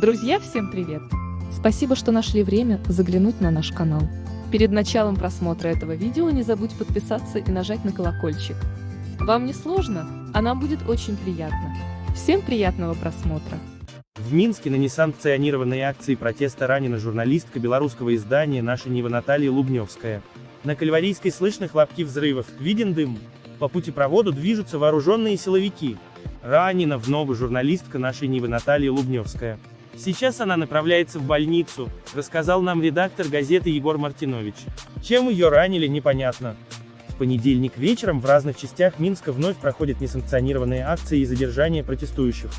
Друзья, всем привет! Спасибо, что нашли время заглянуть на наш канал. Перед началом просмотра этого видео не забудь подписаться и нажать на колокольчик. Вам не сложно, а нам будет очень приятно. Всем приятного просмотра! В Минске на несанкционированной акции протеста ранена журналистка белорусского издания «Наша Нива» Наталья Лубневская. На Кальварийской слышны хлопки взрывов, виден дым. По путепроводу движутся вооруженные силовики. Ранена вновь журналистка нашей Нивы Наталья Лубневская. Сейчас она направляется в больницу, рассказал нам редактор газеты Егор Мартинович. Чем ее ранили, непонятно. В понедельник вечером в разных частях Минска вновь проходят несанкционированные акции и задержания протестующих.